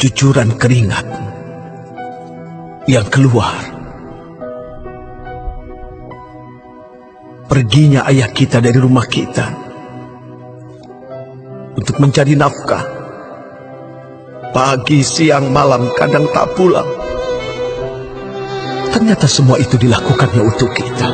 cucuran keringat yang keluar. Perginya ayah kita dari rumah kita untuk mencari nafkah. Pagi, siang, malam, kadang tak pulang. Ternyata semua itu dilakukannya untuk kita.